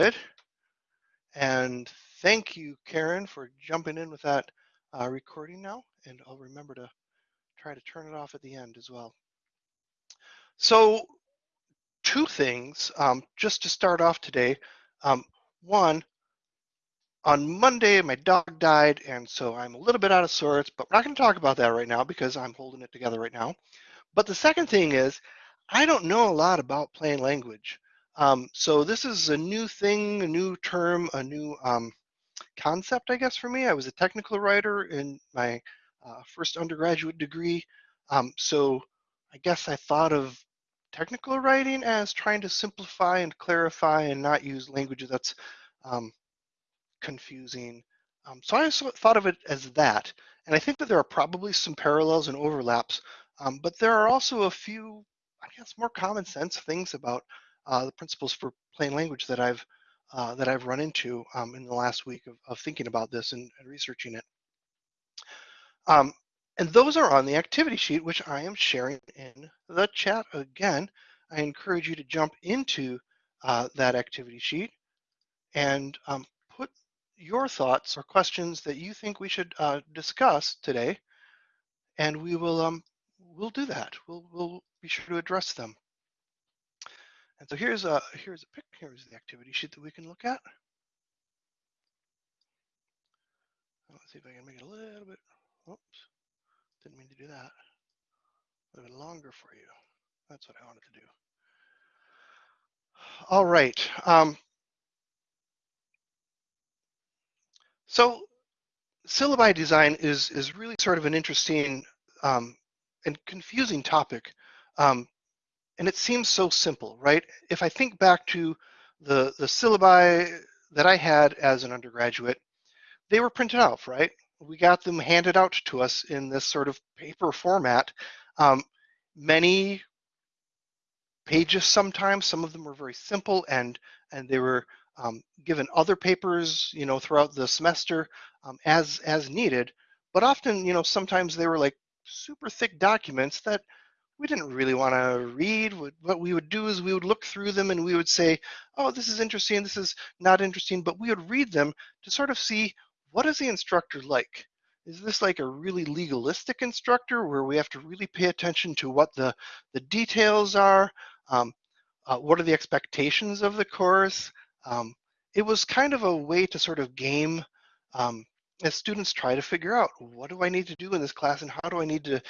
good. And thank you, Karen, for jumping in with that uh, recording now. And I'll remember to try to turn it off at the end as well. So two things, um, just to start off today. Um, one, on Monday, my dog died, and so I'm a little bit out of sorts, but we're not going to talk about that right now because I'm holding it together right now. But the second thing is, I don't know a lot about plain language. Um, so this is a new thing, a new term, a new um, concept, I guess, for me. I was a technical writer in my uh, first undergraduate degree. Um, so I guess I thought of technical writing as trying to simplify and clarify and not use language that's um, confusing. Um, so I thought of it as that. And I think that there are probably some parallels and overlaps, um, but there are also a few, I guess, more common sense things about uh, the principles for plain language that I've uh, that I've run into um, in the last week of, of thinking about this and, and researching it. Um, and those are on the activity sheet, which I am sharing in the chat again. I encourage you to jump into uh, that activity sheet and um, put your thoughts or questions that you think we should uh, discuss today, and we will um, we'll do that. We'll we'll be sure to address them. And so here's a here's a pic here's the activity sheet that we can look at. Let's see if I can make it a little bit. Oops, didn't mean to do that. A little bit longer for you. That's what I wanted to do. All right. Um, so syllabi design is is really sort of an interesting um, and confusing topic um, and it seems so simple, right? If I think back to the, the syllabi that I had as an undergraduate, they were printed out, right? We got them handed out to us in this sort of paper format. Um, many pages sometimes, some of them were very simple and, and they were um, given other papers, you know, throughout the semester um, as, as needed. But often, you know, sometimes they were like super thick documents that we didn't really want to read. What we would do is we would look through them and we would say, oh, this is interesting, this is not interesting, but we would read them to sort of see what is the instructor like? Is this like a really legalistic instructor where we have to really pay attention to what the, the details are? Um, uh, what are the expectations of the course? Um, it was kind of a way to sort of game um, as students try to figure out what do I need to do in this class and how do I need to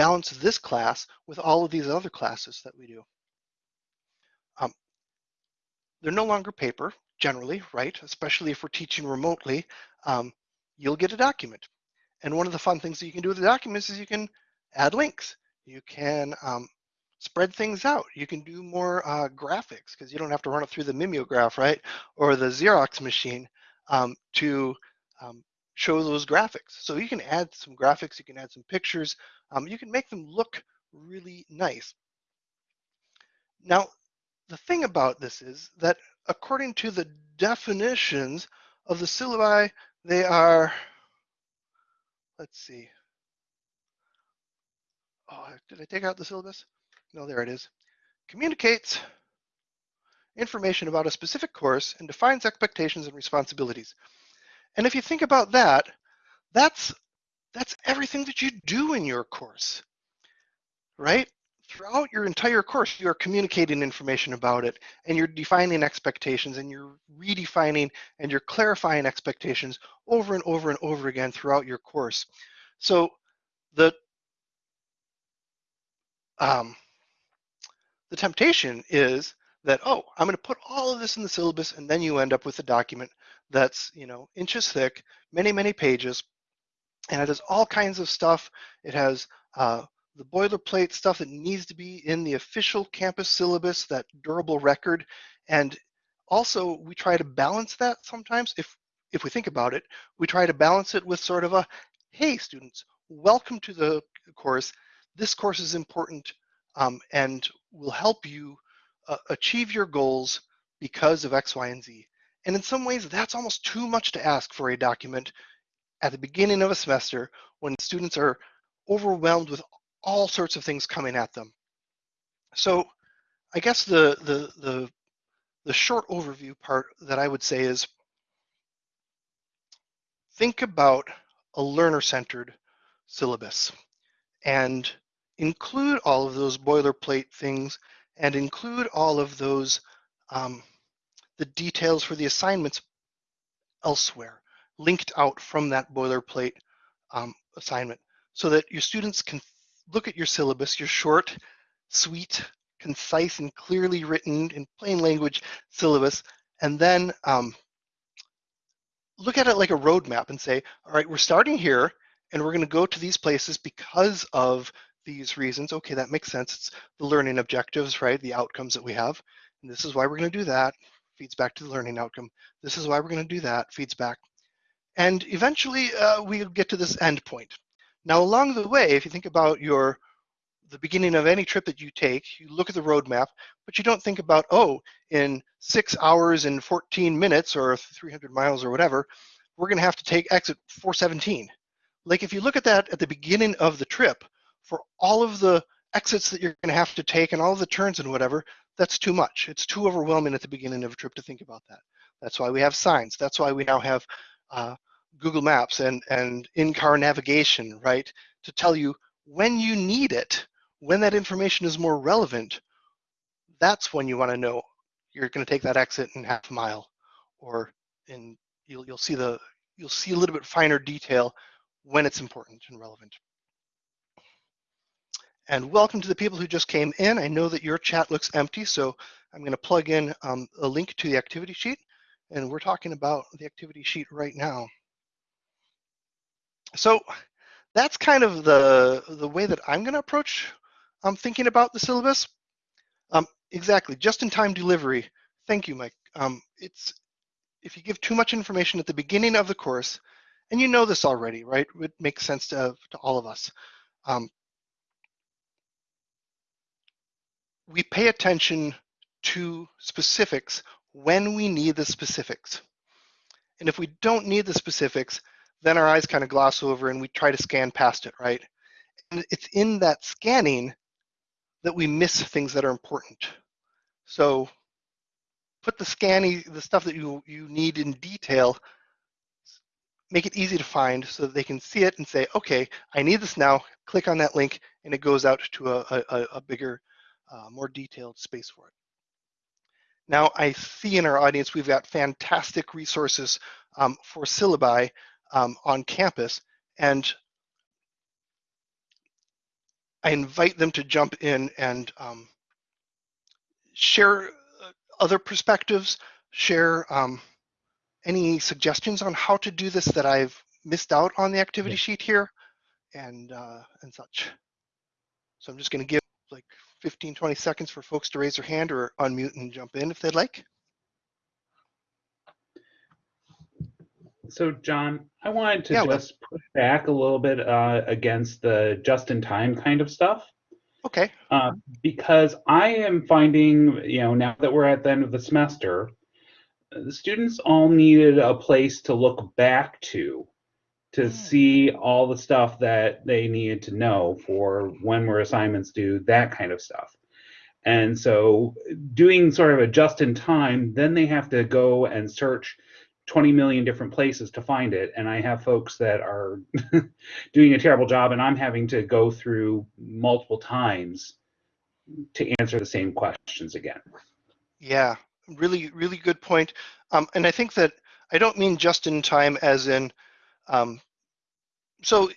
balance this class with all of these other classes that we do. Um, they're no longer paper, generally, right? Especially if we're teaching remotely, um, you'll get a document. And one of the fun things that you can do with the documents is you can add links. You can um, spread things out. You can do more uh, graphics because you don't have to run it through the mimeograph, right? Or the Xerox machine um, to um, show those graphics. So you can add some graphics, you can add some pictures, um, you can make them look really nice. Now, the thing about this is that according to the definitions of the syllabi, they are, let's see. Oh, did I take out the syllabus? No, there it is. Communicates information about a specific course and defines expectations and responsibilities. And if you think about that, that's that's everything that you do in your course, right? Throughout your entire course, you're communicating information about it and you're defining expectations and you're redefining and you're clarifying expectations over and over and over again throughout your course. So the um, the temptation is that, oh, I'm going to put all of this in the syllabus and then you end up with a document that's, you know, inches thick, many, many pages, and it has all kinds of stuff. It has uh, the boilerplate stuff that needs to be in the official campus syllabus, that durable record, and also we try to balance that sometimes. If if we think about it, we try to balance it with sort of a, hey, students, welcome to the course. This course is important um, and will help you uh, achieve your goals because of X, Y, and Z. And in some ways, that's almost too much to ask for a document at the beginning of a semester when students are overwhelmed with all sorts of things coming at them. So I guess the, the, the the short overview part that I would say is think about a learner-centered syllabus and include all of those boilerplate things and include all of those um, the details for the assignments elsewhere linked out from that boilerplate um, assignment so that your students can look at your syllabus, your short, sweet, concise, and clearly written in plain language syllabus, and then um, look at it like a roadmap and say, all right, we're starting here, and we're going to go to these places because of these reasons. Okay, that makes sense. It's the learning objectives, right? The outcomes that we have. And this is why we're going to do that. Feeds back to the learning outcome. This is why we're going to do that. Feeds back. And eventually uh, we get to this end point. Now, along the way, if you think about your the beginning of any trip that you take, you look at the roadmap, but you don't think about, oh, in six hours and 14 minutes or 300 miles or whatever, we're going to have to take exit 417. Like if you look at that at the beginning of the trip, for all of the exits that you're going to have to take and all of the turns and whatever, that's too much. It's too overwhelming at the beginning of a trip to think about that. That's why we have signs. That's why we now have uh, Google Maps and, and in-car navigation, right, to tell you when you need it, when that information is more relevant, that's when you want to know you're going to take that exit in half a mile, or in you'll you'll see the you'll see a little bit finer detail when it's important and relevant. And welcome to the people who just came in. I know that your chat looks empty, so I'm going to plug in um, a link to the activity sheet, and we're talking about the activity sheet right now. So that's kind of the the way that I'm going to approach um, thinking about the syllabus. Um, exactly, just-in-time delivery. Thank you, Mike. Um, it's if you give too much information at the beginning of the course, and you know this already, right? It makes sense to, to all of us. Um, we pay attention to specifics when we need the specifics. And if we don't need the specifics, then our eyes kind of gloss over and we try to scan past it, right? And it's in that scanning that we miss things that are important. So put the scanning, the stuff that you, you need in detail, make it easy to find so that they can see it and say, okay, I need this now, click on that link, and it goes out to a, a, a bigger, uh, more detailed space for it. Now, I see in our audience, we've got fantastic resources um, for syllabi um, on campus, and I invite them to jump in and um, share uh, other perspectives, share um, any suggestions on how to do this that I've missed out on the activity sheet here, and uh, and such. So I'm just going to give like 15, 20 seconds for folks to raise their hand or unmute and jump in if they'd like. So, John, I wanted to yeah, just well. push back a little bit uh, against the just-in-time kind of stuff. Okay. Uh, because I am finding, you know, now that we're at the end of the semester, the students all needed a place to look back to to mm. see all the stuff that they needed to know for when were assignments due, that kind of stuff. And so doing sort of a just in time, then they have to go and search 20 million different places to find it and i have folks that are doing a terrible job and i'm having to go through multiple times to answer the same questions again yeah really really good point um, and i think that i don't mean just in time as in um, so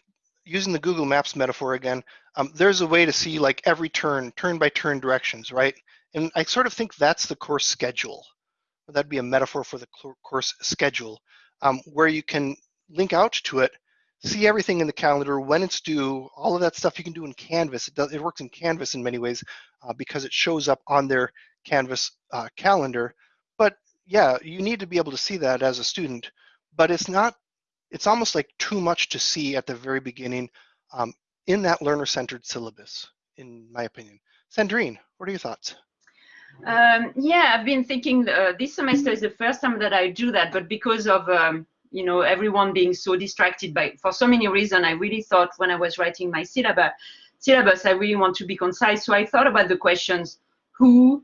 using the google maps metaphor again um, there's a way to see like every turn turn by turn directions right and i sort of think that's the course schedule that'd be a metaphor for the course schedule, um, where you can link out to it, see everything in the calendar, when it's due, all of that stuff you can do in Canvas. It, does, it works in Canvas in many ways uh, because it shows up on their Canvas uh, calendar. But yeah, you need to be able to see that as a student, but it's not, it's almost like too much to see at the very beginning um, in that learner-centered syllabus, in my opinion. Sandrine, what are your thoughts? Um, yeah, I've been thinking uh, this semester is the first time that I do that, but because of um, you know everyone being so distracted by for so many reasons, I really thought when I was writing my syllabus, syllabus, I really want to be concise. So I thought about the questions: who,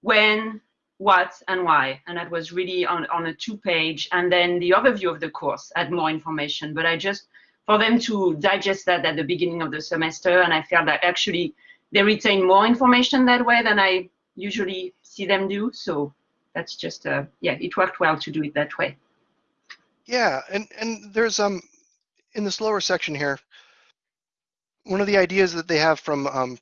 when, what and why. And that was really on, on a two page. And then the overview of the course had more information. But I just, for them to digest that at the beginning of the semester, and I felt that actually they retain more information that way than I usually see them do. So that's just, uh, yeah, it worked well to do it that way. Yeah, and, and there's, um, in this lower section here, one of the ideas that they have from, um,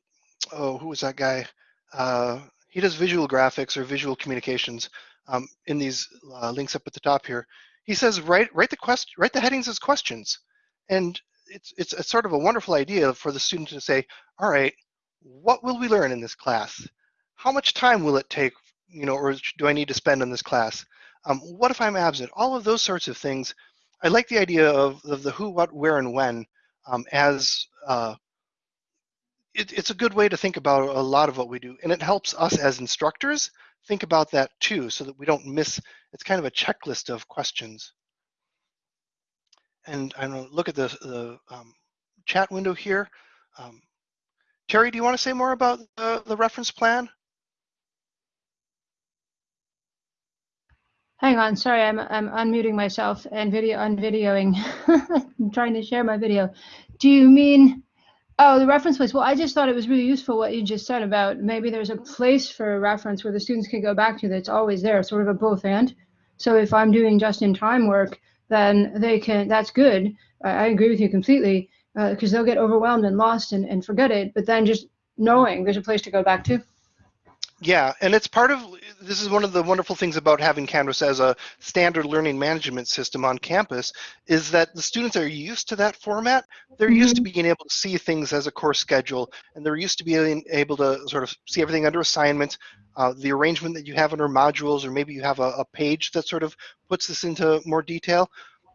oh, who was that guy? Uh, he does visual graphics or visual communications um, in these uh, links up at the top here. He says, write, write the question, write the headings as questions. And it's, it's a sort of a wonderful idea for the student to say, all right, what will we learn in this class? How much time will it take, you know, or do I need to spend on this class? Um, what if I'm absent? All of those sorts of things. I like the idea of, of the who, what, where, and when um, as uh, it, it's a good way to think about a lot of what we do, and it helps us as instructors think about that too, so that we don't miss. It's kind of a checklist of questions. And I'm gonna look at the the um, chat window here. Um, Terry, do you want to say more about the, the reference plan? Hang on, sorry, I'm I'm unmuting myself and video unvideoing. I'm trying to share my video. Do you mean oh the reference place? Well, I just thought it was really useful what you just said about maybe there's a place for a reference where the students can go back to that's always there, sort of a both and. So if I'm doing just in time work, then they can that's good. I, I agree with you completely because uh, they'll get overwhelmed and lost and, and forget it. But then just knowing there's a place to go back to. Yeah, and it's part of this is one of the wonderful things about having Canvas as a standard learning management system on campus is that the students are used to that format. They're used to mm-hmm. being able to see things as a course schedule, and they're used to being able to sort of see everything under assignments, uh, the arrangement that you have under modules, or maybe you have a, a page that sort of puts this into more detail.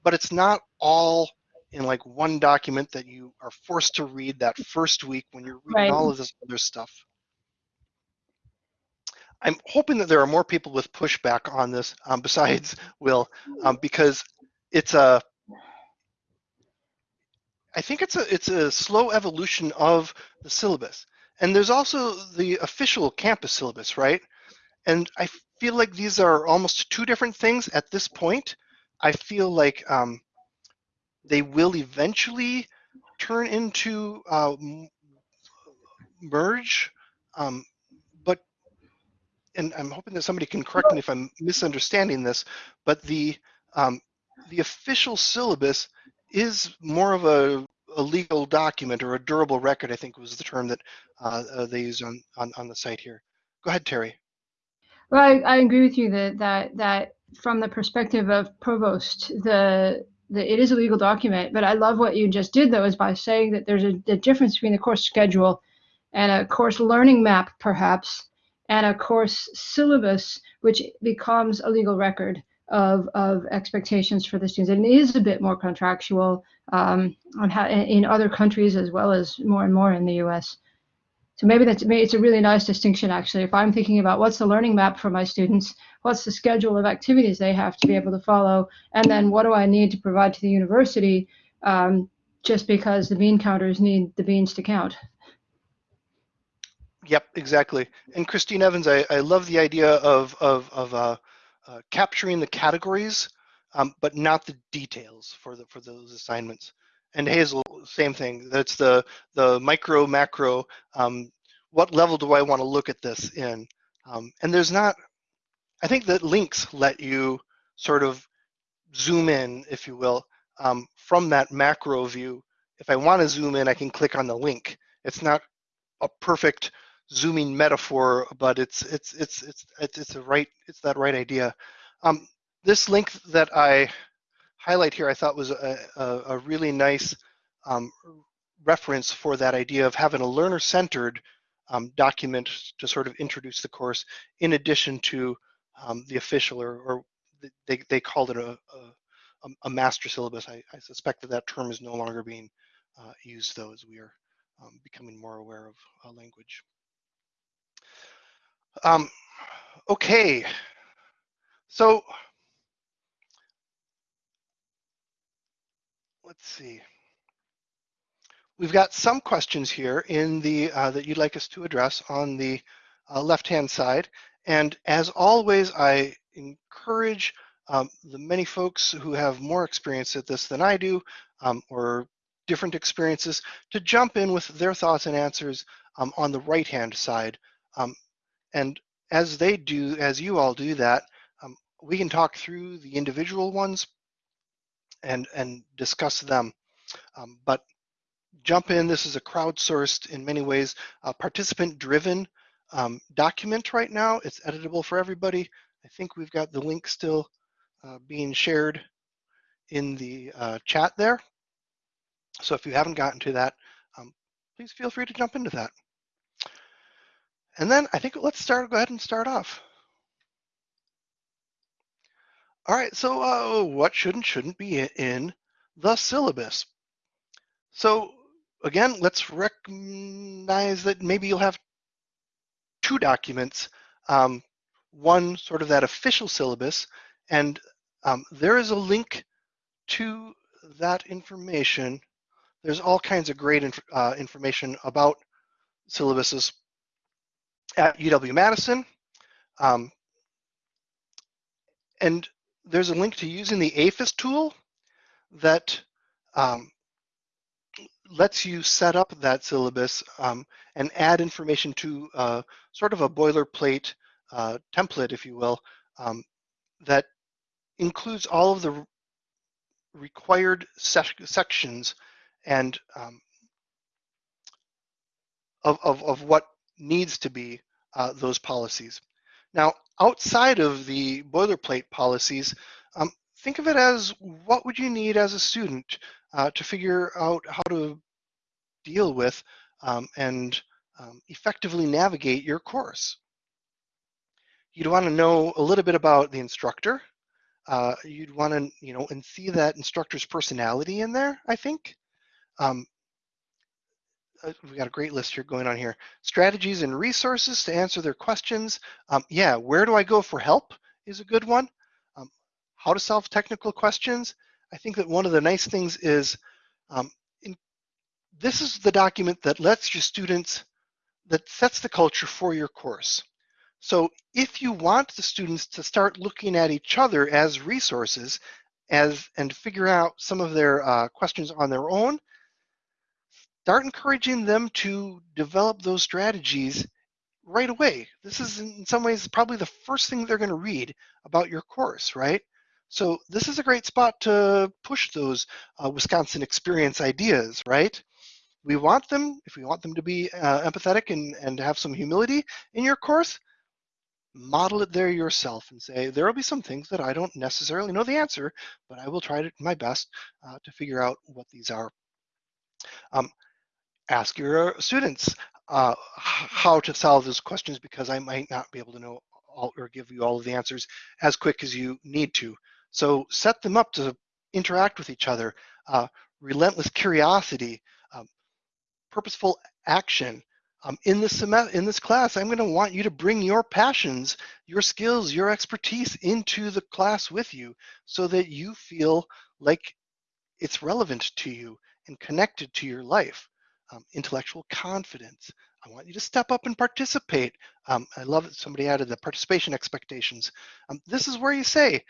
But it's not all in like one document that you are forced to read that first week when you're reading right. all of this other stuff. I'm hoping that there are more people with pushback on this um, besides Will, um, because it's a. I think it's a it's a slow evolution of the syllabus, and there's also the official campus syllabus, right? And I feel like these are almost two different things at this point. I feel like um, they will eventually turn into uh, merge um, and I'm hoping that somebody can correct me if I'm misunderstanding this, but the um, the official syllabus is more of a, a, legal document or a durable record. I think was the term that uh, uh, they use on, on on the site here. Go ahead, Terry. Well, I, I agree with you that that that from the perspective of provost, the the, it is a legal document, but I love what you just did though, is by saying that there's a, a difference between the course schedule and a course learning map, perhaps, and a course syllabus, which becomes a legal record of, of expectations for the students. And it is a bit more contractual um, on how, in other countries as well as more and more in the US. So maybe that's maybe it's a really nice distinction actually. If I'm thinking about what's the learning map for my students, what's the schedule of activities they have to be able to follow, and then what do I need to provide to the university um, just because the bean counters need the beans to count. Yep, exactly. And Christine Evans, I, I love the idea of of of uh, uh, capturing the categories, um, but not the details for the for those assignments. And Hazel, same thing. That's the the micro macro. Um, what level do I want to look at this in? Um, and there's not. I think that links let you sort of zoom in, if you will, um, from that macro view. If I want to zoom in, I can click on the link. It's not a perfect zooming metaphor, but it's it's it's it's it's, a right it's that right idea. Um, this link that I highlight here, I thought was a, a, a really nice um, reference for that idea of having a learner-centered um, document to sort of introduce the course, in addition to um, the official or, or they they called it a, a, a master syllabus. I, I, suspect that that term is no longer being uh, used though, as we are um, becoming more aware of uh, language. Um, okay, so let's see. We've got some questions here in the uh, that you'd like us to address on the uh, left-hand side, And as always, I encourage um, the many folks who have more experience at this than I do, um, or different experiences, to jump in with their thoughts and answers um, on the right-hand side. And as they do, as you all do that, um, we can talk through the individual ones and, and discuss them. Um, but jump in, this is a crowdsourced, in many ways, uh, participant-driven um, document right now. It's editable for everybody. I think we've got the link still uh, being shared in the uh, chat there. So if you haven't gotten to that, um, please feel free to jump into that. And then I think let's start, go ahead and start off. All right, so uh, what should and shouldn't be in the syllabus? So again, let's recognize that maybe you'll have two documents, um, one sort of that official syllabus, and um, there is a link to that information. There's all kinds of great inf uh, information about syllabuses at UW-Madison. Um, and there's a link to using the AEFIS tool that um, lets you set up that syllabus um, and add information to uh, sort of a boilerplate uh, template, if you will, um, that includes all of the required sec sections and um, of, of, of what needs to be uh, those policies. Now, outside of the boilerplate policies, um, think of it as what would you need as a student uh, to figure out how to deal with um, and um, effectively navigate your course. You'd want to know a little bit about the instructor. Uh, you'd want to, you know, and see that instructor's personality in there, I think. Um, uh, we got a great list here going on here. Strategies and resources to answer their questions. Um, yeah, where do I go for help is a good one. Um, how to solve technical questions. I think that one of the nice things is um, in, this is the document that lets your students, that sets the culture for your course. So if you want the students to start looking at each other as resources as and figure out some of their uh, questions on their own, start encouraging them to develop those strategies right away. This is in some ways probably the first thing they're going to read about your course, right? So this is a great spot to push those uh, Wisconsin experience ideas, right? We want them, if we want them to be uh, empathetic and, and have some humility in your course, model it there yourself and say, there will be some things that I don't necessarily know the answer, but I will try to, my best uh, to figure out what these are. Um, ask your students uh, how to solve those questions because I might not be able to know all, or give you all of the answers as quick as you need to. So set them up to interact with each other, uh, relentless curiosity, um, purposeful action. Um, in this in this class, I'm going to want you to bring your passions, your skills, your expertise into the class with you, so that you feel like it's relevant to you and connected to your life um, intellectual confidence. I want you to step up and participate. Um, I love that somebody added the participation expectations. Um, this is where you say,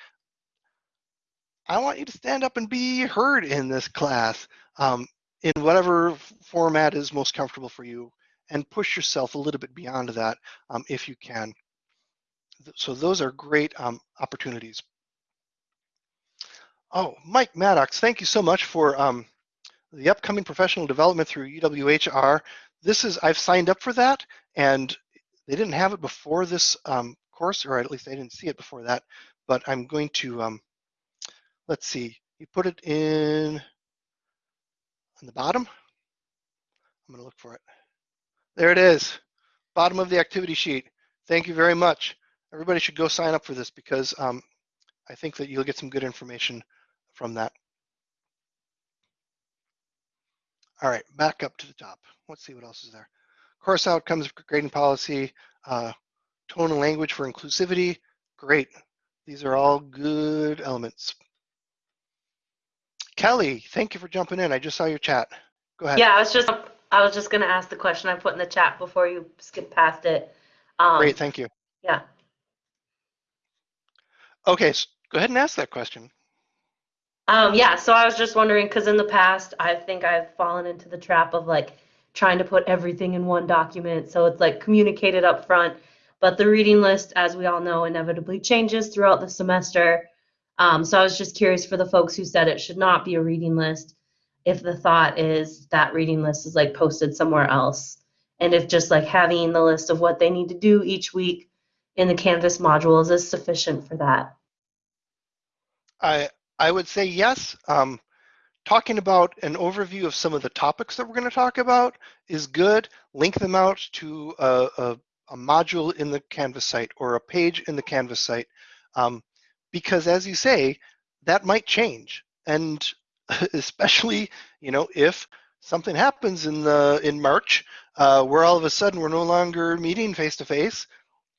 I want you to stand up and be heard in this class um, in whatever format is most comfortable for you and push yourself a little bit beyond that um, if you can. So those are great um, opportunities. Oh, Mike Maddox, thank you so much for um, the upcoming professional development through UWHR. This is, I've signed up for that and they didn't have it before this um, course, or at least I didn't see it before that, but I'm going to, um, let's see, you put it in on the bottom. I'm gonna look for it. There it is, bottom of the activity sheet. Thank you very much. Everybody should go sign up for this because um, I think that you'll get some good information from that. All right, back up to the top. Let's see what else is there. Course outcomes, grading policy, uh, tone and language for inclusivity. Great. These are all good elements. Kelly, thank you for jumping in. I just saw your chat. Go ahead. Yeah, I was just I was just going to ask the question I put in the chat before you skip past it. Um, Great, thank you. Yeah. Okay, s go ahead and ask that question. Um, yeah, so I was just wondering because in the past, I think I've fallen into the trap of like trying to put everything in one document. So it's like communicated up front. But the reading list, as we all know, inevitably changes throughout the semester. Um, so I was just curious for the folks who said it should not be a reading list, if the thought is that reading list is like posted somewhere else. And if just like having the list of what they need to do each week in the Canvas modules is sufficient for that. I I would say yes. Um, talking about an overview of some of the topics that we're going to talk about is good. Link them out to a, a, a module in the Canvas site or a page in the Canvas site, um, because as you say, that might change, and especially you know if something happens in the in March uh, where all of a sudden we're no longer meeting face to face,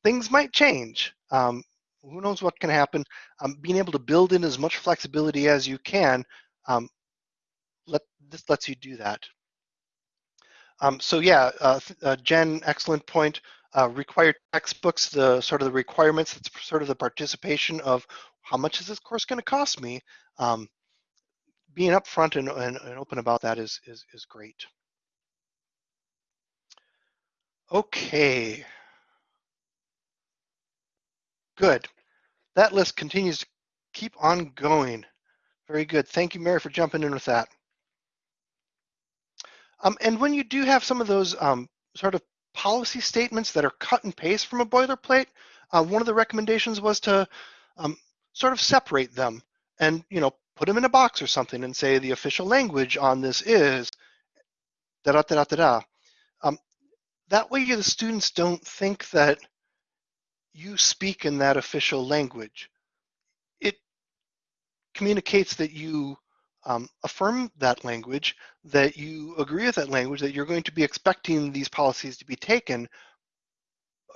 things might change. Um, who knows what can happen? Um, being able to build in as much flexibility as you can, um, let this lets you do that. Um, so yeah, uh, uh, Jen, excellent point. Uh, required textbooks, the sort of the requirements, it's sort of the participation of how much is this course going to cost me. Um, being upfront and, and, and open about that is, is, is great. Okay. Good. That list continues to keep on going. Very good. Thank you, Mary, for jumping in with that. Um, and when you do have some of those um, sort of policy statements that are cut and paste from a boilerplate, uh, one of the recommendations was to um, sort of separate them and you know put them in a box or something and say the official language on this is da da da da da. Um, that way, the students don't think that you speak in that official language. It communicates that you um, affirm that language, that you agree with that language, that you're going to be expecting these policies to be taken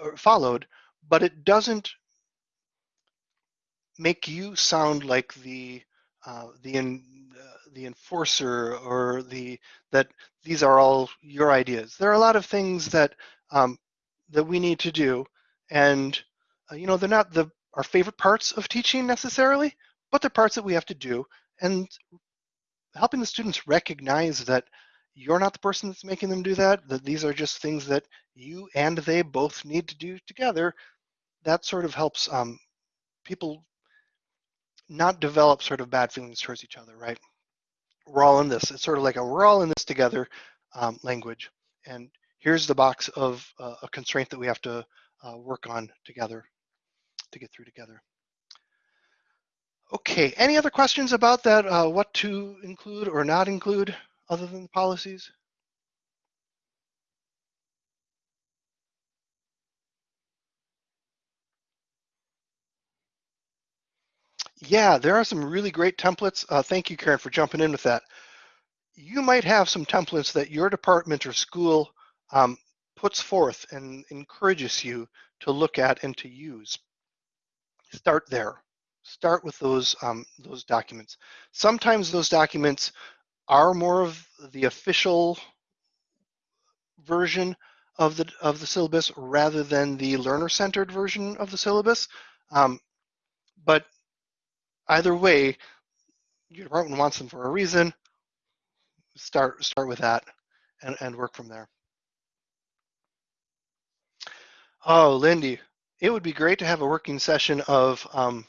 or followed, but it doesn't make you sound like the uh, the in, uh, the enforcer or the that these are all your ideas. There are a lot of things that um, that we need to do, and uh, you know, they're not the our favorite parts of teaching necessarily, but they're parts that we have to do. And helping the students recognize that you're not the person that's making them do that, that these are just things that you and they both need to do together, that sort of helps um, people not develop sort of bad feelings towards each other, right? We're all in this. It's sort of like a we're all in this together um, language. And here's the box of uh, a constraint that we have to work on together to get through together. Okay, any other questions about that, uh, what to include or not include other than the policies? Yeah, there are some really great templates. Uh, thank you, Karen, for jumping in with that. You might have some templates that your department or school um, puts forth and encourages you to look at and to use start there. Start with those um, those documents. Sometimes those documents are more of the official version of the of the syllabus rather than the learner-centered version of the syllabus. Um, but either way, your department wants them for a reason. Start start with that and, and work from there. Oh, Lindy, it would be great to have a working session of um,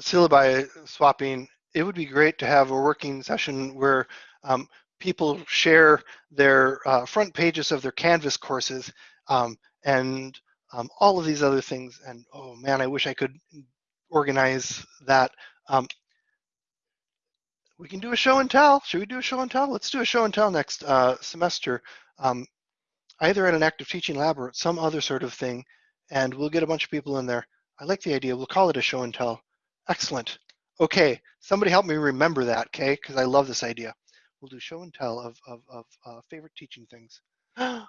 syllabi swapping. It would be great to have a working session where um, people share their uh, front pages of their Canvas courses um, and um, all of these other things. And oh man, I wish I could organize that. Um, we can do a show and tell. Should we do a show and tell? Let's do a show and tell next uh, semester, um, either at an active teaching lab or some other sort of thing and we'll get a bunch of people in there. I like the idea. We'll call it a show and tell. Excellent. Okay, somebody help me remember that, okay? Because I love this idea. We'll do show and tell of, of, of uh, favorite teaching things. oh,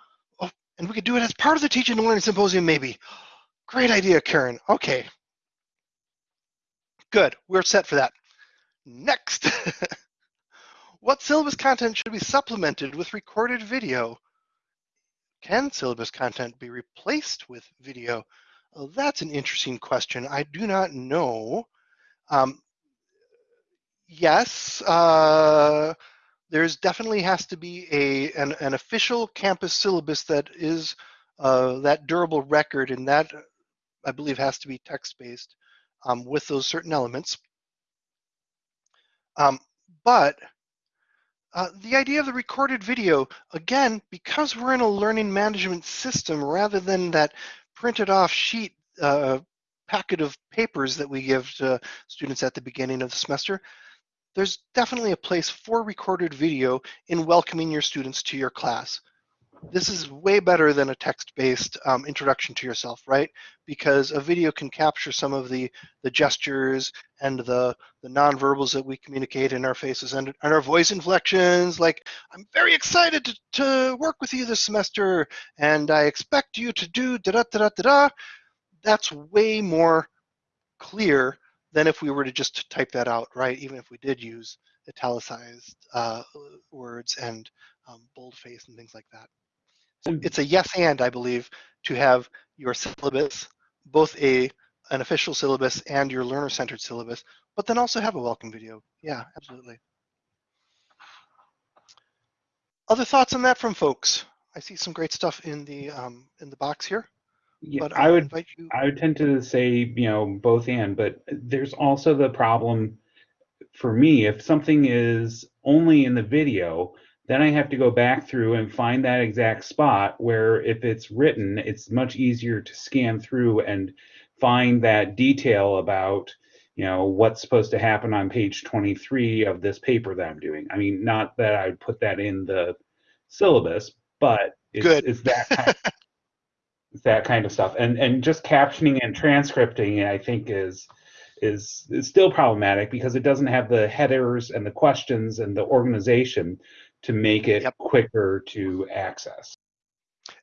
and we could do it as part of the Teaching and Learning Symposium, maybe. Great idea, Karen. Okay. Good. We're set for that. Next. what syllabus content should be supplemented with recorded video? Can syllabus content be replaced with video? Oh, that's an interesting question. I do not know. Um, yes, uh, there's definitely has to be a an, an official campus syllabus that is uh, that durable record, and that I believe has to be text-based um, with those certain elements. Um, but uh, the idea of the recorded video, again, because we're in a learning management system rather than that printed off sheet uh, packet of papers that we give to students at the beginning of the semester, there's definitely a place for recorded video in welcoming your students to your class. This is way better than a text-based um, introduction to yourself, right? Because a video can capture some of the, the gestures and the, the nonverbals that we communicate in our faces and, and our voice inflections, like, I'm very excited to, to work with you this semester, and I expect you to do da-da-da-da-da-da. That's way more clear than if we were to just type that out, right? Even if we did use italicized uh, words and um, boldface and things like that. So it's a yes and, I believe, to have your syllabus, both a an official syllabus and your learner-centered syllabus, but then also have a welcome video. Yeah, absolutely. Other thoughts on that from folks? I see some great stuff in the um, in the box here. Yeah, But I would invite you. I would tend to say, you know, both and, but there's also the problem for me if something is only in the video, then I have to go back through and find that exact spot where if it's written, it's much easier to scan through and find that detail about, you know, what's supposed to happen on page 23 of this paper that I'm doing. I mean, not that I would put that in the syllabus, but it's, Good. it's that kind it's that kind of stuff. And and just captioning and transcripting, I think, is is is still problematic because it doesn't have the headers and the questions and the organization to make it Yep. quicker to access.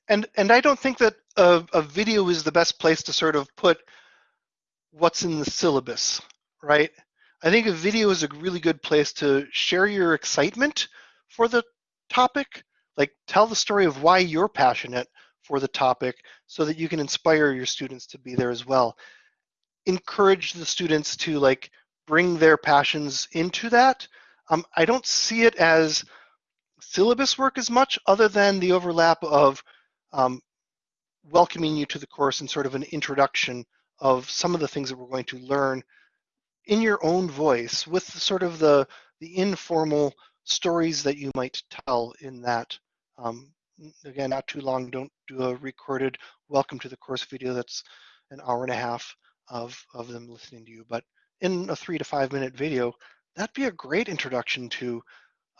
And and I don't think that a, a video is the best place to sort of put what's in the syllabus, right? I think a video is a really good place to share your excitement for the topic, like tell the story of why you're passionate for the topic so that you can inspire your students to be there as well. Encourage the students to like bring their passions into that. Um, I don't see it as syllabus work as much other than the overlap of um, welcoming you to the course and sort of an introduction of some of the things that we're going to learn in your own voice with sort of the the informal stories that you might tell in that um, again not too long don't do a recorded welcome to the course video that's an hour and a half of of them listening to you. But in a three to five minute video that'd be a great introduction to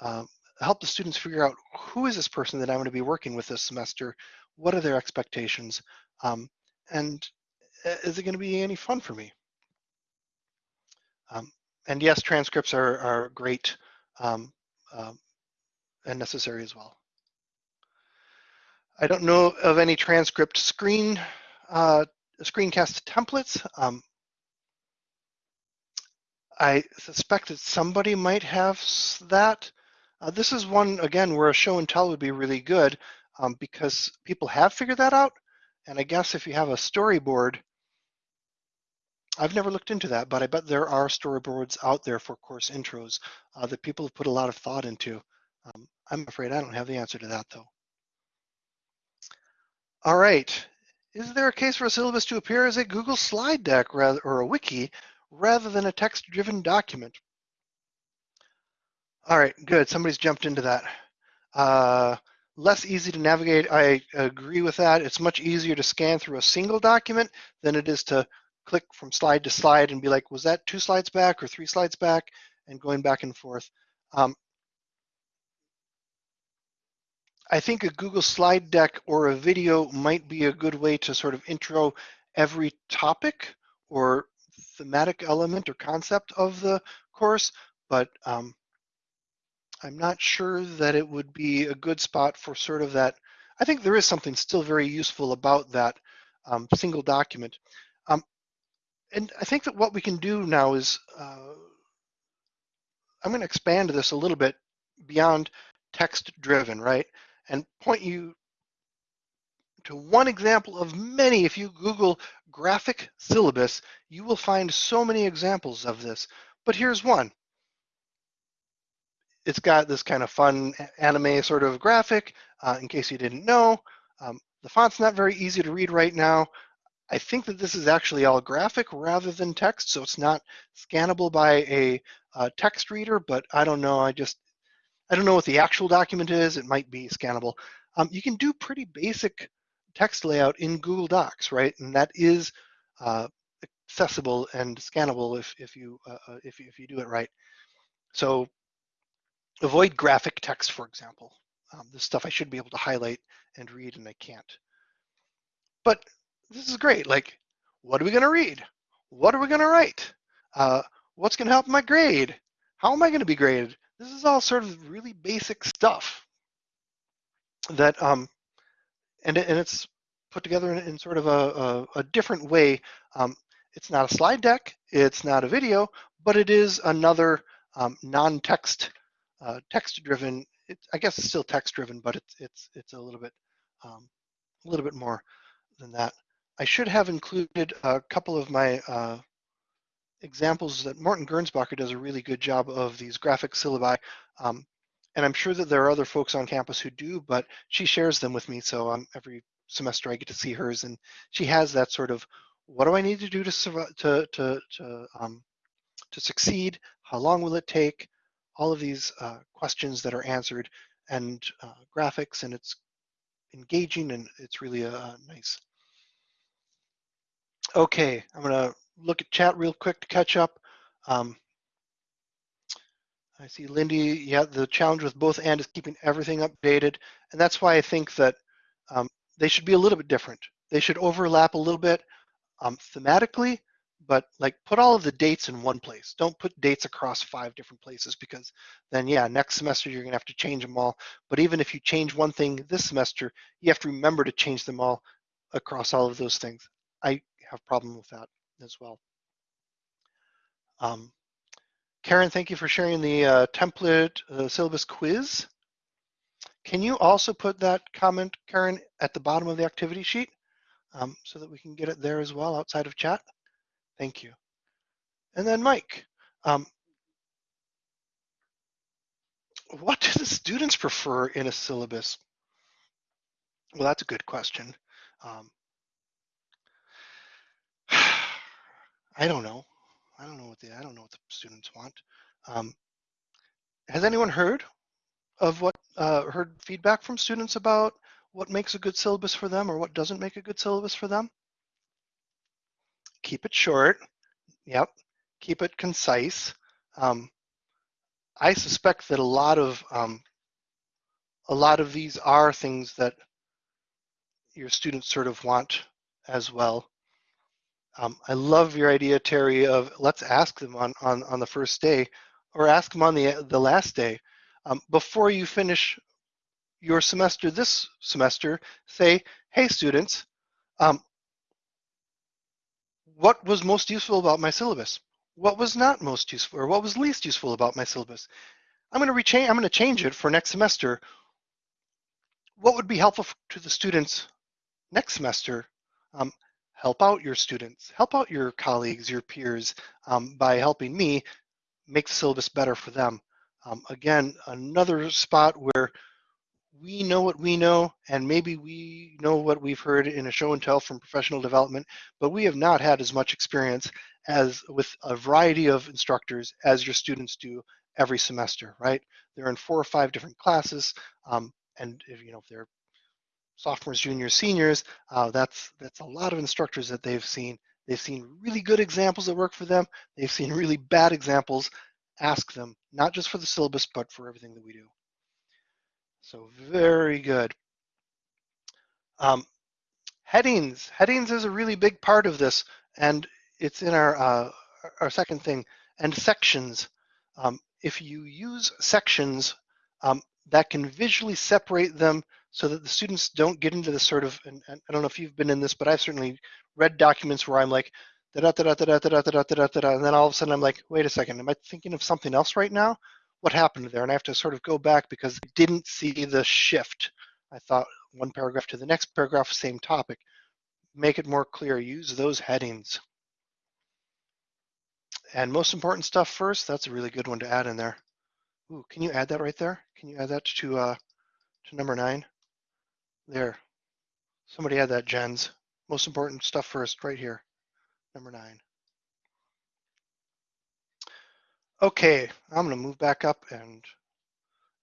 um, help the students figure out who is this person that i'm going to be working with this semester? What are their expectations? Um, and uh, is it going to be any fun for me? Um, and yes transcripts are, are great um, um, and necessary as well. I don't know of any transcript screen uh, screencast templates. Um, i suspect that somebody might have that uh, this is one again where a show and tell would be really good um, because people have figured that out and i guess if you have a storyboard I've never looked into that, but I bet there are storyboards out there for course intros uh, that people have put a lot of thought into. Um, I'm afraid I don't have the answer to that though. All right. Is there a case for a syllabus to appear as a Google slide deck rather, or a wiki rather than a text-driven document? All right, good. Somebody's jumped into that. Uh, less easy to navigate. I agree with that. It's much easier to scan through a single document than it is to click from slide to slide and be like, was that two slides back or three slides back? And going back and forth. Um, I think a Google slide deck or a video might be a good way to sort of intro every topic or thematic element or concept of the course, but um, I'm not sure that it would be a good spot for sort of that. I think there is something still very useful about that um, single document. Um, and I think that what we can do now is, uh, I'm going to expand this a little bit beyond text driven, right? And point you to one example of many. If you Google graphic syllabus, you will find so many examples of this. But here's one. It's got this kind of fun anime sort of graphic, uh, in case you didn't know. Um, the font's not very easy to read right now. I think that this is actually all graphic rather than text, so it's not scannable by a uh, text reader, but I don't know. I just, I don't know what the actual document is. It might be scannable. Um, you can do pretty basic text layout in Google Docs, right? And that is uh, accessible and scannable if, if, you, uh, uh if, if you do it right. So avoid graphic text, for example. Um, this stuff I should be able to highlight and read and I can't. But this is great. Like, what are we going to read? What are we going to write? Uh, what's going to help my grade? How am I going to be graded? This is all sort of really basic stuff that, um, and, and it's put together in, in sort of a, a, a different way. Um, it's not a slide deck, it's not a video, but it is another um, non-text, uh, text-driven. I guess it's still text-driven, but it's it's it's a little bit um, a little bit more than that. I should have included a couple of my uh, examples that Morton Gernsbacher does a really good job of these graphic syllabi. Um, and I'm sure that there are other folks on campus who do, but she shares them with me. So um, every semester I get to see hers and she has that sort of, what do I need to do to, to, to, to, um, to succeed? How long will it take? All of these uh, questions that are answered and uh, graphics and it's engaging and it's really a nice Okay, I'm gonna look at chat real quick to catch up. Um, I see Lindy, yeah, the challenge with both and is keeping everything updated. And that's why I think that um, they should be a little bit different. They should overlap a little bit um, thematically, but like put all of the dates in one place. Don't put dates across five different places because then yeah, next semester you're gonna have to change them all. But even if you change one thing this semester, you have to remember to change them all across all of those things. I have problem with that as well. Um, Karen, thank you for sharing the uh, template uh, syllabus quiz. Can you also put that comment, Karen, at the bottom of the activity sheet um, so that we can get it there as well outside of chat? Thank you. And then Mike, um, what do the students prefer in a syllabus? Well, that's a good question. Um, I don't know. I don't know what the I don't know what the students want. Um, has anyone heard of what uh, heard feedback from students about what makes a good syllabus for them or what doesn't make a good syllabus for them? Keep it short. Yep. Keep it concise. Um, I suspect that a lot of um, a lot of these are things that your students sort of want as well. Um, I love your idea, Terry, of let's ask them on, on, on the first day or ask them on the, the last day. Um, before you finish your semester this semester, say, hey students, um, what was most useful about my syllabus? What was not most useful or what was least useful about my syllabus? I'm going to rechange, I'm going to change it for next semester. What would be helpful to the students next semester? Um, help out your students, help out your colleagues, your peers um, by helping me make the syllabus better for them. Um, again, another spot where we know what we know and maybe we know what we've heard in a show and tell from professional development, but we have not had as much experience as with a variety of instructors as your students do every semester, right? They're in four or five different classes, um, and if you know if they're sophomores, juniors, seniors, uh, that's, that's a lot of instructors that they've seen. They've seen really good examples that work for them. They've seen really bad examples. Ask them, not just for the syllabus, but for everything that we do. So very good. Um, headings. Headings is a really big part of this, and it's in our, uh, our second thing. And sections. Um, if you use sections, um, that can visually separate them so that the students don't get into this sort of, and, and I don't know if you've been in this, but I've certainly read documents where I'm like, da da da da da da da da da da da and then all of a sudden I'm like, wait a second, am I thinking of something else right now? What happened there? And I have to sort of go back because I didn't see the shift. I thought one paragraph to the next paragraph, same topic. Make it more clear, use those headings. And most important stuff first, that's a really good one to add in there. Ooh, can you add that right there? Can you add that to, uh, to number nine? There. Somebody add that, Jens. Most important stuff first, right here, number nine. Okay, I'm gonna move back up and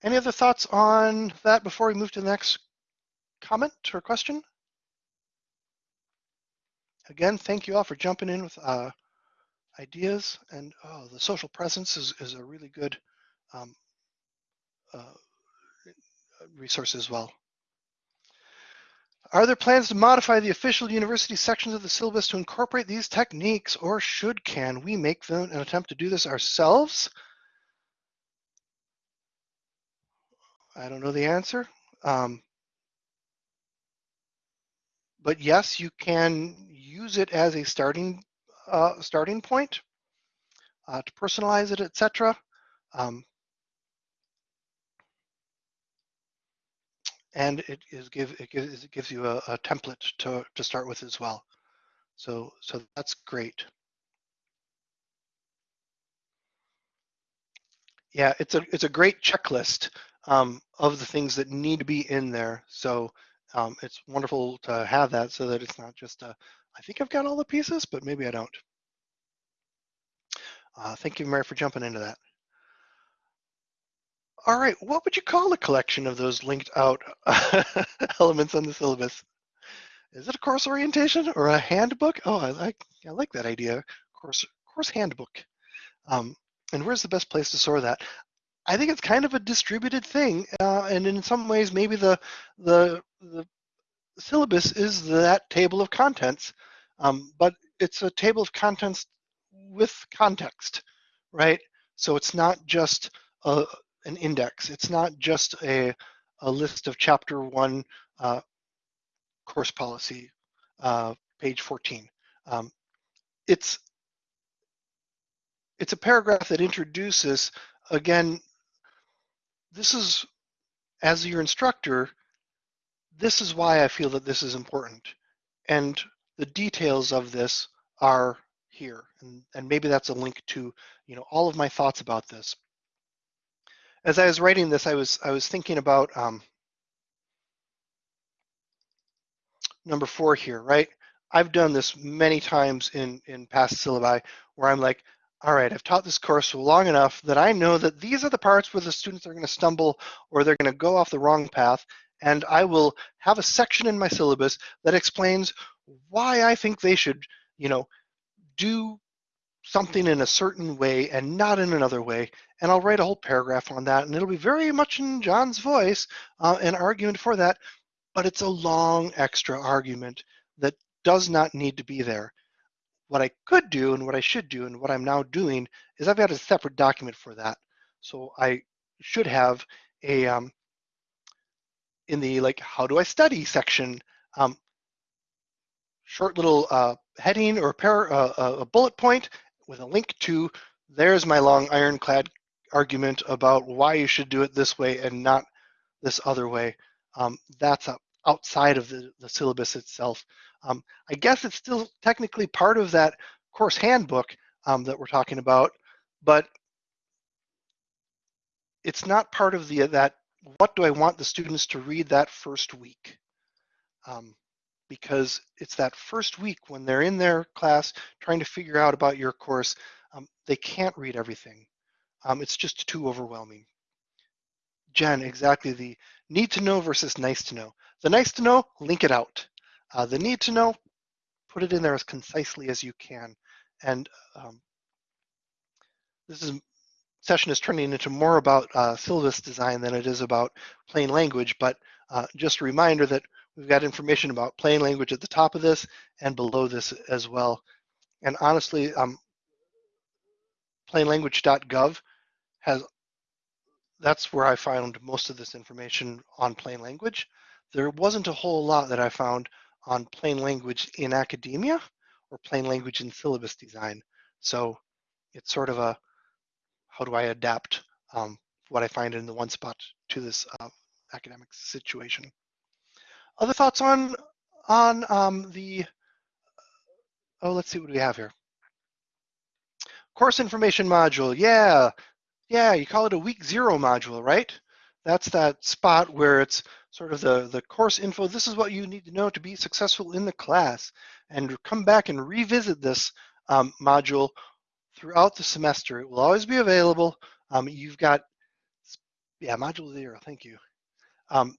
any other thoughts on that before we move to the next comment or question? Again, thank you all for jumping in with uh, ideas and oh, the social presence is, is a really good um, uh, resource as well. Are there plans to modify the official university sections of the syllabus to incorporate these techniques or should can we make an attempt to do this ourselves? I don't know the answer. Um, but yes, you can use it as a starting uh, starting point uh, to personalize it, etc. Um, and it is give it gives it gives you a, a template to to start with as well. So so that's great. Yeah, it's a it's a great checklist um, of the things that need to be in there. So um, it's wonderful to have that so that it's not just a, I think I've got all the pieces, but maybe I don't. Uh, thank you, Mary, for jumping into that. All right, what would you call a collection of those linked out elements on the syllabus? Is it a course orientation or a handbook? Oh, I like I like that idea. Course course handbook. Um, and where's the best place to store that? I think it's kind of a distributed thing, uh, and in some ways, maybe the the the syllabus is that table of contents, um, but it's a table of contents with context, right? So it's not just a, an index. It's not just a a list of chapter one uh, course policy, uh, page 14. Um, it's it's a paragraph that introduces again this is, as your instructor, this is why I feel that this is important. And the details of this are here. And, and maybe that's a link to, you know, all of my thoughts about this. As I was writing this, I was, I was thinking about um, number four here, right? I've done this many times in, in past syllabi where I'm like, all right, I've taught this course long enough that I know that these are the parts where the students are going to stumble or they're going to go off the wrong path. And I will have a section in my syllabus that explains why I think they should, you know, do something in a certain way and not in another way. And I'll write a whole paragraph on that. And it'll be very much in John's voice, uh, an argument for that. But it's a long extra argument that does not need to be there. What I could do and what I should do and what I'm now doing is I've got a separate document for that. So I should have a, um, in the like, how do I study section, um, short little uh, heading or a, pair, uh, a bullet point with a link to, there's my long ironclad argument about why you should do it this way and not this other way. Um, that's outside of the, the syllabus itself. Um, I guess it's still technically part of that course handbook um, that we're talking about, but it's not part of the that what do I want the students to read that first week? Um, because it's that first week when they're in their class trying to figure out about your course, um, they can't read everything. Um, it's just too overwhelming. Jen, exactly the need to know versus nice to know. The nice to know, link it out. Uh, the need to know, put it in there as concisely as you can. And um, this is session is turning into more about uh, syllabus design than it is about plain language, but uh, just a reminder that we've got information about plain language at the top of this and below this as well. And honestly, um, plainlanguage.gov has, that's where I found most of this information on plain language. There wasn't a whole lot that I found on plain language in academia or plain language in syllabus design. So it's sort of a, how do I adapt um, what I find in the one spot to this uh, academic situation? Other thoughts on on um, the? Oh, let's see what we have here. Course information module. Yeah, yeah. You call it a week zero module, right? That's that spot where it's sort of the the course info. This is what you need to know to be successful in the class, and come back and revisit this um, module throughout the semester. It will always be available. Um, you've got, yeah, module zero, thank you. Um,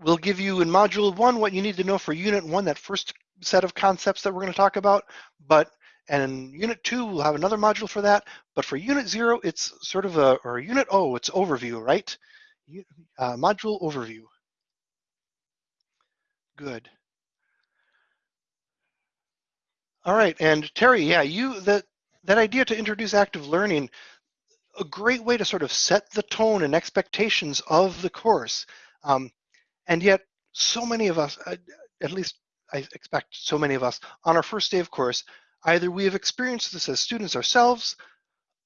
we'll give you in module one what you need to know for unit one, that first set of concepts that we're gonna talk about, but and in unit two, we'll have another module for that. But for unit zero, it's sort of a, or unit O, it's overview, right? Uh, module overview. Good. All right, and Terry, yeah, you that that idea to introduce active learning, a great way to sort of set the tone and expectations of the course, um, and yet so many of us, uh, at least I expect so many of us, on our first day of course, either we have experienced this as students ourselves,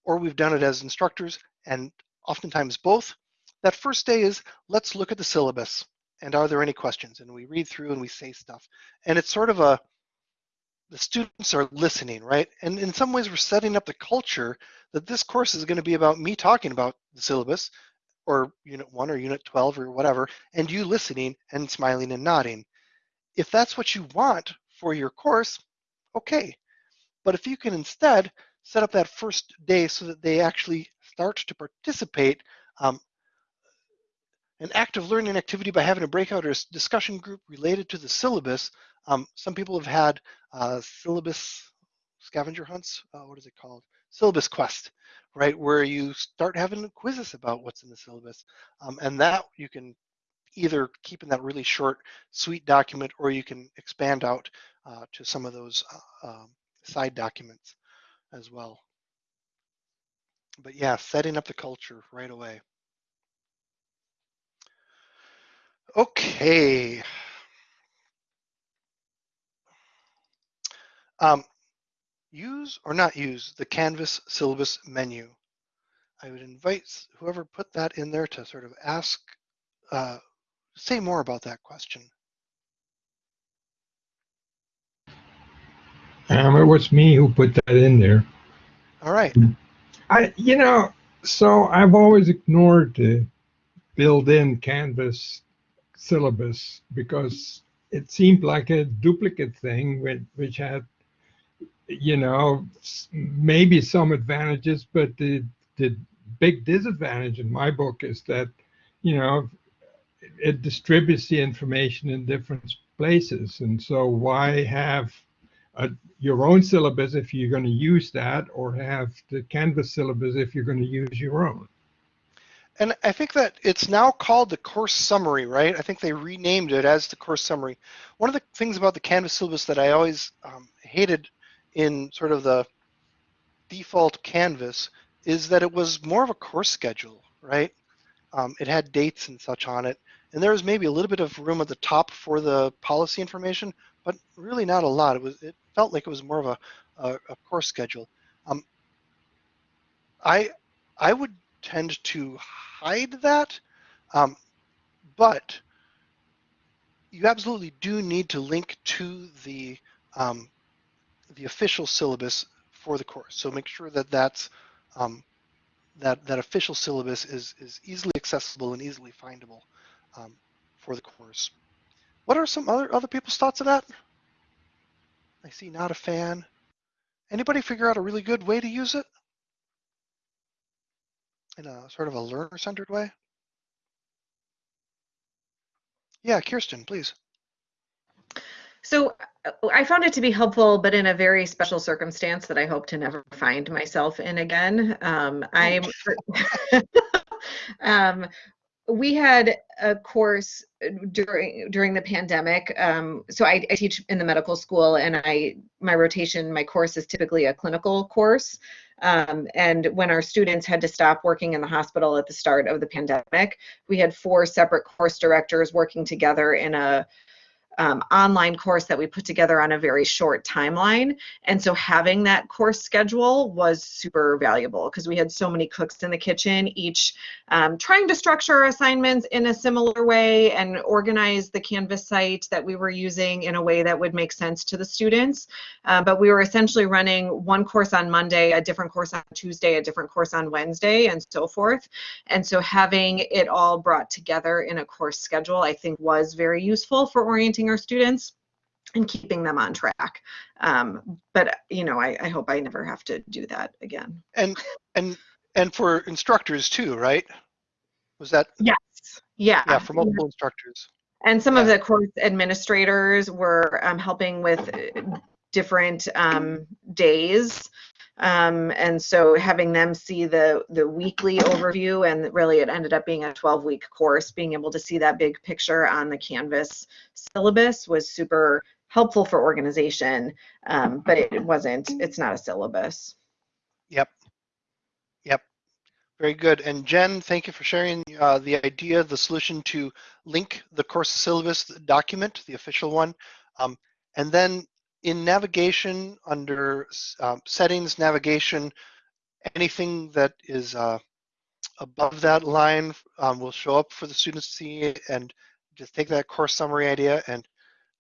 or we've done it as instructors, and oftentimes both. That first day is let's look at the syllabus and are there any questions? And we read through and we say stuff, and it's sort of a the students are listening, right? And in some ways, we're setting up the culture that this course is going to be about me talking about the syllabus or unit one or unit 12 or whatever, and you listening and smiling and nodding. If that's what you want for your course, okay. But if you can instead set up that first day so that they actually start to participate um, an active learning activity by having a breakout or a discussion group related to the syllabus. Um, some people have had uh, syllabus scavenger hunts. Uh, what is it called? Syllabus quest, right? Where you start having quizzes about what's in the syllabus. Um, and that you can either keep in that really short, sweet document, or you can expand out uh, to some of those uh, um, side documents as well. But yeah, setting up the culture right away. Okay. Um, use or not use the Canvas syllabus menu. I would invite whoever put that in there to sort of ask, uh, say more about that question. Um, it was me who put that in there. All right. I, you know, so I've always ignored the built-in Canvas syllabus because it seemed like a duplicate thing which, which had you know maybe some advantages but the the big disadvantage in my book is that you know it distributes the information in different places and so why have a, your own syllabus if you're going to use that or have the canvas syllabus if you're going to use your own and I think that it's now called the course summary, right? I think they renamed it as the course summary. One of the things about the Canvas syllabus that I always um, hated in sort of the default Canvas is that it was more of a course schedule, right? Um, it had dates and such on it, and there was maybe a little bit of room at the top for the policy information, but really not a lot. It was it felt like it was more of a, a, a course schedule. Um, I I would tend to hide that, um, but you absolutely do need to link to the um, the official syllabus for the course. So make sure that that's um, that that official syllabus is is easily accessible and easily findable um, for the course. What are some other other people's thoughts of that? I see not a fan. Anybody figure out a really good way to use it? in a sort of a learner-centered way? Yeah, Kirsten, please. So uh, I found it to be helpful, but in a very special circumstance that I hope to never find myself in again. Um, I'm. um, we had a course during during the pandemic. Um, so I, I, teach in the medical school, and I my rotation, my course is typically a clinical course. Um, and when our students had to stop working in the hospital at the start of the pandemic, we had four separate course directors working together in a um, online course that we put together on a very short timeline. And so having that course schedule was super valuable because we had so many cooks in the kitchen, each um, trying to structure assignments in a similar way and organize the Canvas site that we were using in a way that would make sense to the students. Uh, but we were essentially running one course on Monday, a different course on Tuesday, a different course on Wednesday, and so forth. And so having it all brought together in a course schedule, I think was very useful for orienting our students and keeping them on track. Um, but you know, I, I hope I never have to do that again. And and and for instructors too, right? Was that Yes. Yeah. yeah for multiple instructors? And some of the course administrators were um, helping with different um, days. Um, and so having them see the, the weekly overview and really it ended up being a 12 week course, being able to see that big picture on the Canvas syllabus was super helpful for organization. Um, but it wasn't, it's not a syllabus. Yep. Yep. Very good. And Jen, thank you for sharing uh, the idea, the solution to link the course syllabus document, the official one. Um, and then in navigation under um, settings, navigation, anything that is uh, above that line um, will show up for the students to see and just take that course summary idea and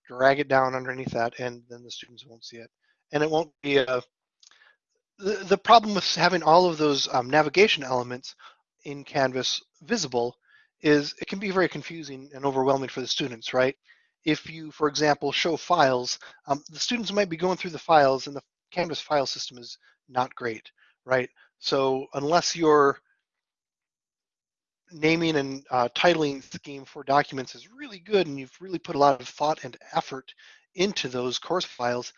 drag it down underneath that and then the students won't see it. And it won't be a the, the problem with having all of those um, navigation elements in Canvas visible is it can be very confusing and overwhelming for the students, right? If you, for example, show files, um, the students might be going through the files and the Canvas file system is not great, right? So unless your naming and uh, titling scheme for documents is really good and you've really put a lot of thought and effort into those course files,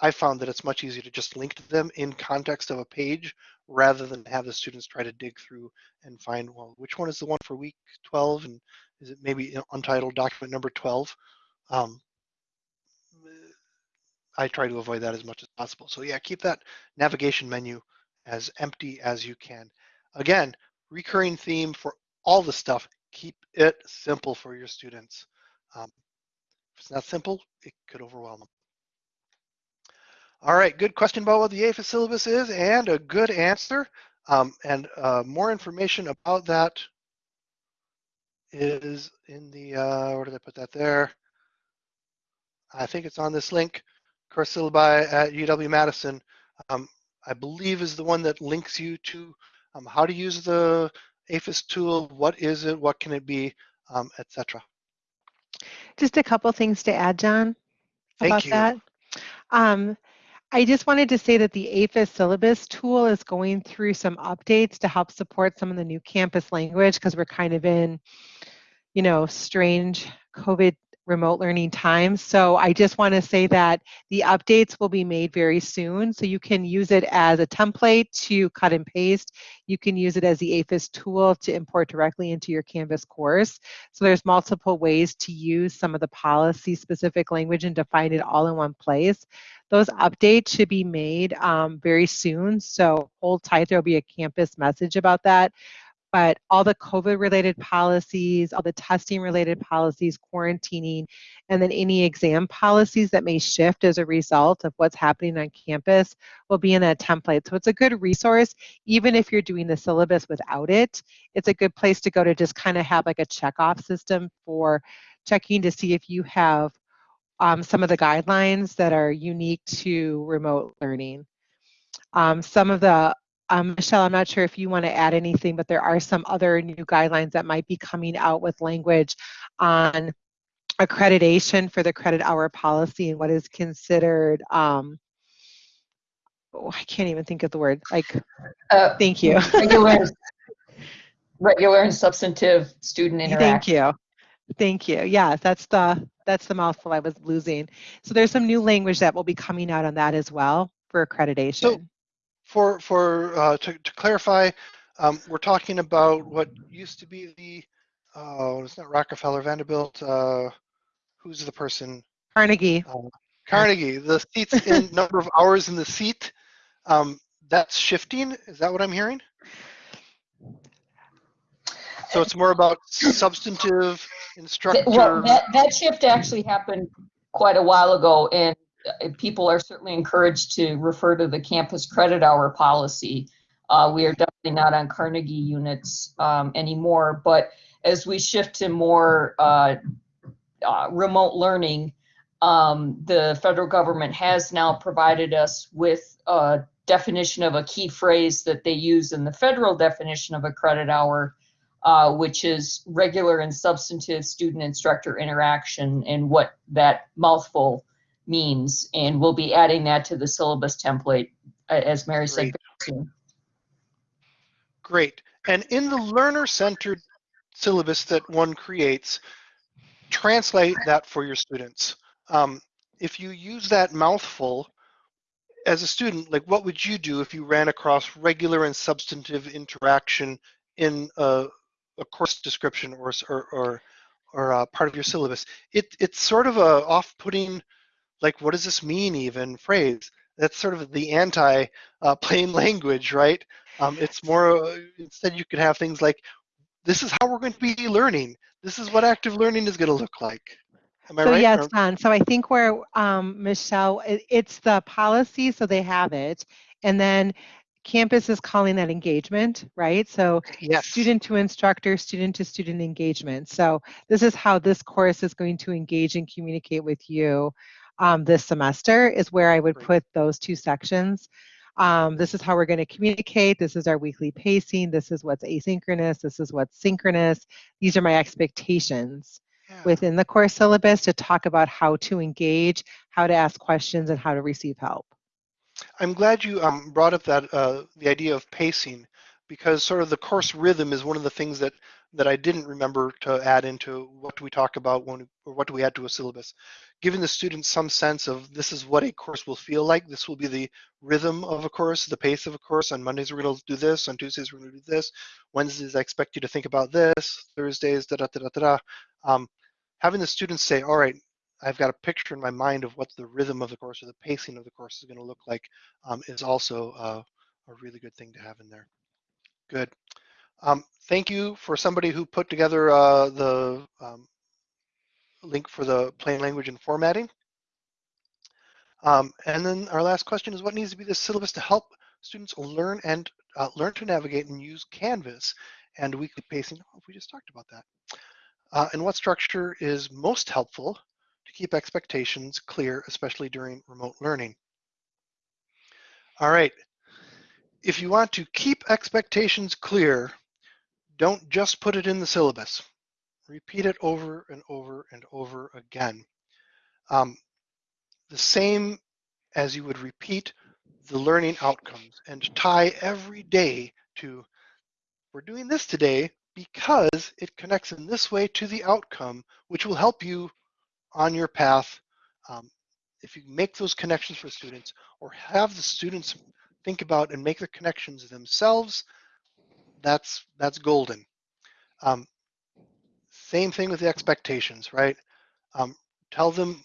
I found that it's much easier to just link to them in context of a page rather than have the students try to dig through and find, well, which one is the one for week 12 and is it maybe untitled document number 12? Um, I try to avoid that as much as possible. So yeah, keep that navigation menu as empty as you can. Again, recurring theme for all the stuff, keep it simple for your students. Um, if it's not simple, it could overwhelm them. All right, good question about what the AEFIS syllabus is and a good answer. Um, and uh, more information about that is in the, uh, where did I put that there? I think it's on this link, course syllabi at UW-Madison. Um, I believe is the one that links you to um, how to use the AEFIS tool, what is it, what can it be, um, etc. Just a couple things to add, John, Thank about you. that. Um, I just wanted to say that the AEFIS syllabus tool is going through some updates to help support some of the new campus language because we're kind of in, you know, strange COVID remote learning times. So I just want to say that the updates will be made very soon. So you can use it as a template to cut and paste. You can use it as the AEFIS tool to import directly into your Canvas course. So there's multiple ways to use some of the policy specific language and define it all in one place. Those updates should be made um, very soon. So hold tight, there'll be a campus message about that but all the COVID related policies, all the testing related policies, quarantining, and then any exam policies that may shift as a result of what's happening on campus will be in that template. So it's a good resource, even if you're doing the syllabus without it. It's a good place to go to just kind of have like a checkoff system for checking to see if you have um, some of the guidelines that are unique to remote learning. Um, some of the um, Michelle, I'm not sure if you want to add anything, but there are some other new guidelines that might be coming out with language on accreditation for the credit hour policy and what is considered, um, oh, I can't even think of the word, like, Uh, thank you. regular, regular and substantive student interaction Thank you. Thank you. Yeah, that's the that's the mouthful I was losing. So there's some new language that will be coming out on that as well for accreditation. For for uh, to, to clarify, um, we're talking about what used to be the oh, it's not Rockefeller, Vanderbilt. Uh, who's the person? Carnegie. Uh, Carnegie. The seats in number of hours in the seat. Um, that's shifting. Is that what I'm hearing? So it's more about substantive instructor. Well, that, that shift actually happened quite a while ago, and people are certainly encouraged to refer to the campus credit hour policy. Uh, we are definitely not on Carnegie units um, anymore, but as we shift to more uh, uh, remote learning, um, the federal government has now provided us with a definition of a key phrase that they use in the federal definition of a credit hour, uh, which is regular and substantive student instructor interaction and what that mouthful means. And we'll be adding that to the syllabus template, uh, as Mary said. Great. soon. Great. And in the learner-centered syllabus that one creates, translate that for your students. Um, if you use that mouthful as a student, like what would you do if you ran across regular and substantive interaction in a, a course description or or or, or uh, part of your syllabus? It it's sort of a off-putting, like what does this mean even phrase. That's sort of the anti uh, plain language, right? Um, it's more uh, instead you could have things like, this is how we're going to be learning. This is what active learning is going to look like. Am I So right? yes, Don. So I think where um, Michelle, it, it's the policy, so they have it, and then campus is calling that engagement, right? So yes. student to instructor, student to student engagement. So this is how this course is going to engage and communicate with you um, this semester. Is where I would put those two sections. Um, this is how we're going to communicate. This is our weekly pacing. This is what's asynchronous. This is what's synchronous. These are my expectations Yeah. within the course syllabus to talk about how to engage, how to ask questions, and how to receive help. I'm glad you um, brought up that uh, the idea of pacing because sort of the course rhythm is one of the things that that I didn't remember to add into what do we talk about when or what do we add to a syllabus. Giving the students some sense of this is what a course will feel like. This will be the rhythm of a course, the pace of a course. On Mondays we're going to do this. On Tuesdays we're going to do this. Wednesdays I expect you to think about this. Thursdays da da da da da. Um, having the students say, all right, I've got a picture in my mind of what the rhythm of the course or the pacing of the course is going to look like um, is also uh, a really good thing to have in there. Good. Um, thank you for somebody who put together uh, the um, link for the plain language and formatting. Um, and then our last question is what needs to be the syllabus to help students learn and uh, learn to navigate and use Canvas and weekly pacing? Oh, we just talked about that. Uh, and what structure is most helpful to keep expectations clear, especially during remote learning? All right. If you want to keep expectations clear, don't just put it in the syllabus. Repeat it over and over and over again. Um, the same as you would repeat the learning outcomes and tie every day to, we're doing this today because it connects in this way to the outcome, which will help you on your path. Um, if you make those connections for students or have the students think about and make the connections themselves, that's that's golden. Um, same thing with the expectations, right? Um, tell them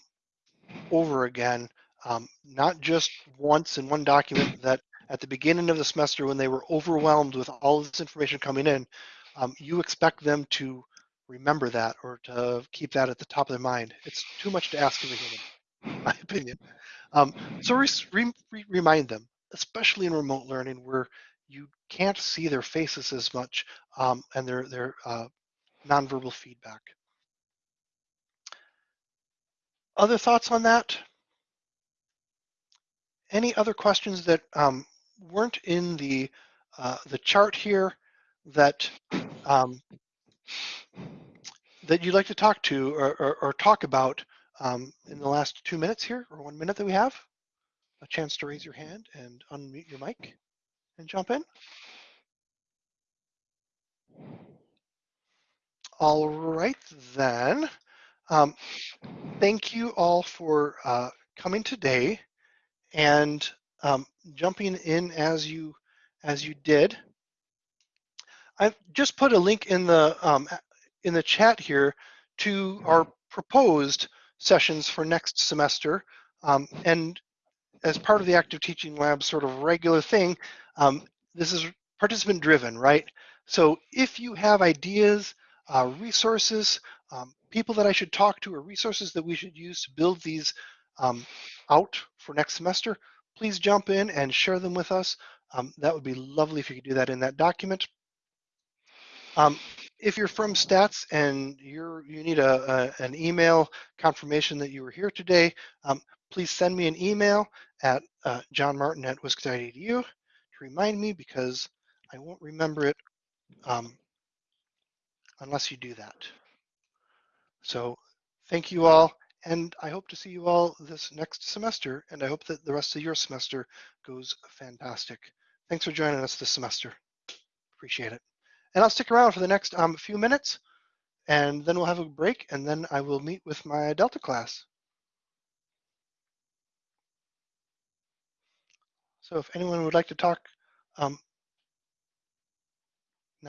over again, um, not just once in one document that at the beginning of the semester when they were overwhelmed with all this information coming in, um, you expect them to remember that or to keep that at the top of their mind. It's too much to ask of a human, in my opinion. Um, so re re remind them, especially in remote learning where you can't see their faces as much um, and their, their uh, nonverbal feedback. Other thoughts on that? Any other questions that um, weren't in the uh, the chart here that um, that you'd like to talk to or, or, or talk about um, in the last two minutes here or one minute that we have? A chance to raise your hand and unmute your mic and jump in. All right then. Um, thank you all for uh, coming today and um, jumping in as you as you did. I've just put a link in the um, in the chat here to our proposed sessions for next semester. Um, and as part of the Active Teaching Lab sort of regular thing, um, this is participant driven, right? So if you have ideas, uh, resources, um, people that I should talk to or resources that we should use to build these um, out for next semester, please jump in and share them with us. Um, that would be lovely if you could do that in that document. Um, if you're from stats and you're you need a, a, an email confirmation that you were here today, um, please send me an email at uh, johnmartin at wisc.edu to remind me because I won't remember it um, unless you do that. So thank you all, and I hope to see you all this next semester, and I hope that the rest of your semester goes fantastic. Thanks for joining us this semester. Appreciate it. And I'll stick around for the next um, few minutes, and then we'll have a break, and then I will meet with my Delta class. So if anyone would like to talk um,